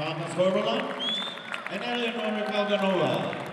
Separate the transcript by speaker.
Speaker 1: Thomas Horvath and Eleanor Calganola.